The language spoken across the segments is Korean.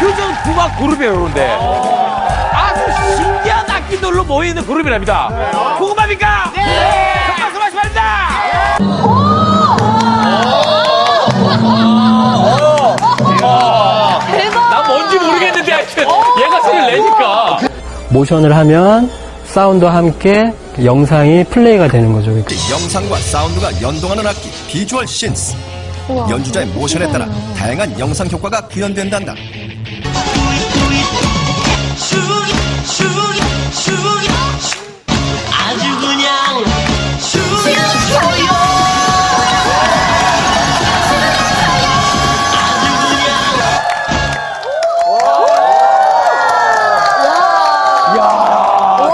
퓨전 국악 그룹이에요, 그런데. 아주 신기한 악기들로 모여있는 그룹이랍니다. 궁금합니까? 네! 큰 박수 마시 바랍니다! 난 뭔지 모르겠는데 하여튼 얘가 소리를 내니까. 모션을 하면 사운드와 함께 영상이 플레이가 되는 거죠. 영상과 사운드가 연동하는 악기 비주얼 신스 연주자의 모션에 따라 다양한 영상 효과가 구현된단다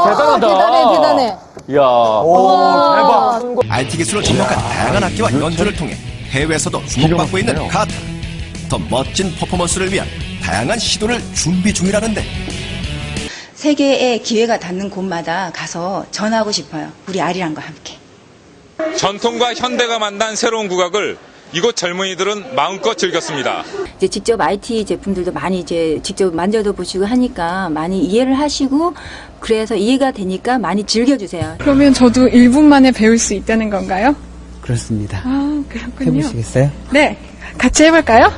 대단하다. 대단해, 대단해. 야 와. IT 기술을 접목한 다양한 악기와 연주를 통해 해외에서도 주목받고 있는 가타 더 멋진 퍼포먼스를 위한 다양한 시도를 준비 중이라는데 세계에 기회가 닿는 곳마다 가서 전하고 싶어요. 우리 아리랑과 함께. 전통과 현대가 만난 새로운 국악을 이곳 젊은이들은 마음껏 즐겼습니다. 이제 직접 IT 제품들도 많이 이제 직접 만져도 보시고 하니까 많이 이해를 하시고 그래서 이해가 되니까 많이 즐겨주세요. 그러면 저도 1분 만에 배울 수 있다는 건가요? 그렇습니다. 아, 그렇군요. 해보시겠어요? 네, 같이 해볼까요?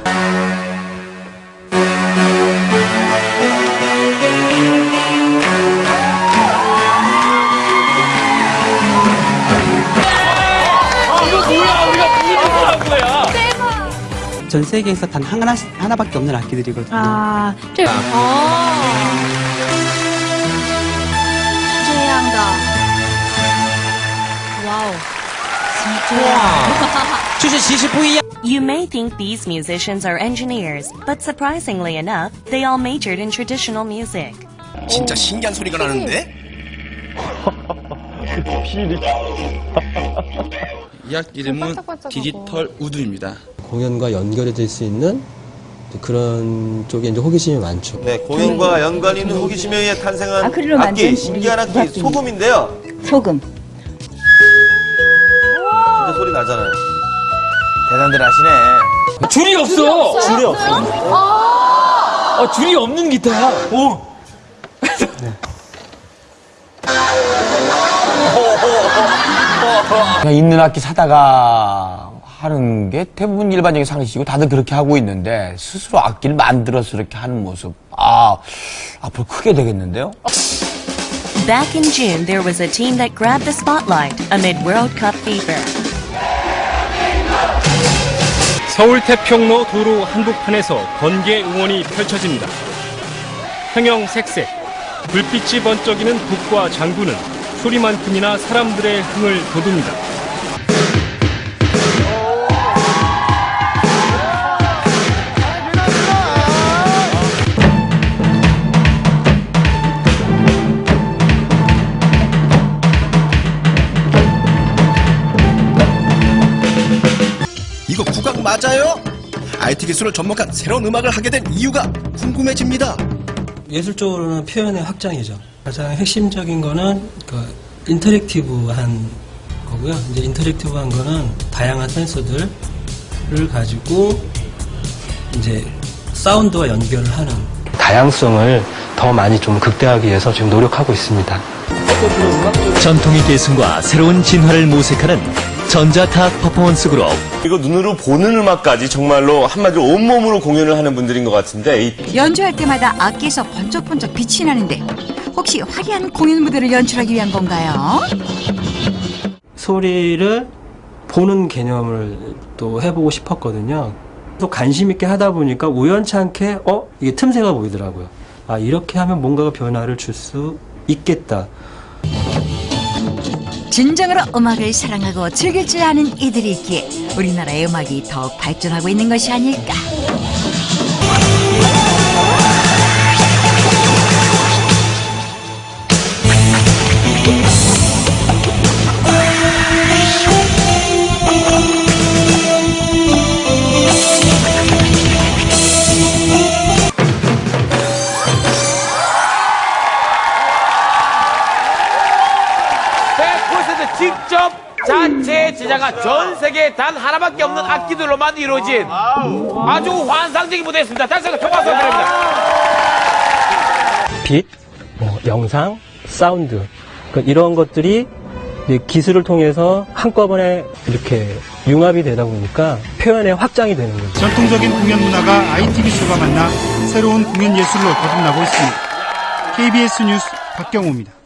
전 세계에서 단 하나, 하나밖에 없는 악기들이거든요. 아, 최양다. Wow. You may think these musicians are engineers, but surprisingly enough, they all majored in traditional music. 진짜 신기한 소리가 나는데 이 악기 이름은 디지털 우드입니다. 공연과 연결이 될수 있는 그런 쪽에 이제 호기심이 많죠. 네, 공연과 연관이 있는 호기심에 의해 탄생한 아크릴로 악기, 만든 신기한 악기, 국악기. 소금인데요. 소금. 진짜 소리 나잖아요. 대단들 하시네. 줄이 없어. 줄이 없어. 어, 줄이 없는 기타야. 오. 그냥 있는 악기 사다가 하는 게 대부분 일반적인 상식이고 다들 그렇게 하고 있는데 스스로 악기를 만들어서 이렇게 하는 모습. 아, 앞으로 크게 되겠는데요? Back in June, there was a team that grabbed the spotlight amid World Cup fever. 서울 태평로 도로 한복판에서 번개 응원이 펼쳐집니다. 형형색색, 불빛이 번쩍이는 북과 장구는 소리만큼이나 사람들의 흥을 돋웁니다. 맞아요? IT 기술을 접목한 새로운 음악을 하게 된 이유가 궁금해집니다 예술적으로는 표현의 확장이죠. 가장 핵심적인 거는 그 인터랙티브한 거고요. 이제 인터랙티브한 거는 다양한 센서들을 가지고 이제 사운드와 연결을 하는 다양성을 더 많이 좀 극대화하기 위해서 지금 노력하고 있습니다. 전통의 계승과 새로운 진화를 모색하는 전자타악 퍼포먼스 그룹. 이거 눈으로 보는 음악까지 정말로 한마디로 온몸으로 공연을 하는 분들인 것 같은데 이 연주할 때마다 악기에서 번쩍번쩍 빛이 나는데 혹시 화려한 공연 무대를 연출하기 위한 건가요? 소리를 보는 개념을 또 해보고 싶었거든요. 또 관심 있게 하다 보니까 우연치 않게 어 이게 틈새가 보이더라고요. 아 이렇게 하면 뭔가가 변화를 줄 수 있겠다. 진정으로 음악을 사랑하고 즐길 줄 아는 이들이 있기에 우리나라의 음악이 더욱 발전하고 있는 것이 아닐까. 직접 자체 제작한 전 세계 단 하나밖에 없는 악기들로만 이루어진 아주 환상적인 무대였습니다. 다시 한번 큰 박수 부탁드립니다. 빛, 뭐 영상, 사운드 그러니까 이런 것들이 기술을 통해서 한꺼번에 이렇게 융합이 되다 보니까 표현의 확장이 되는 거죠. 전통적인 공연 문화가 IT 기술과 만나 새로운 공연 예술로 거듭나고 있습니다. KBS 뉴스 박경호입니다.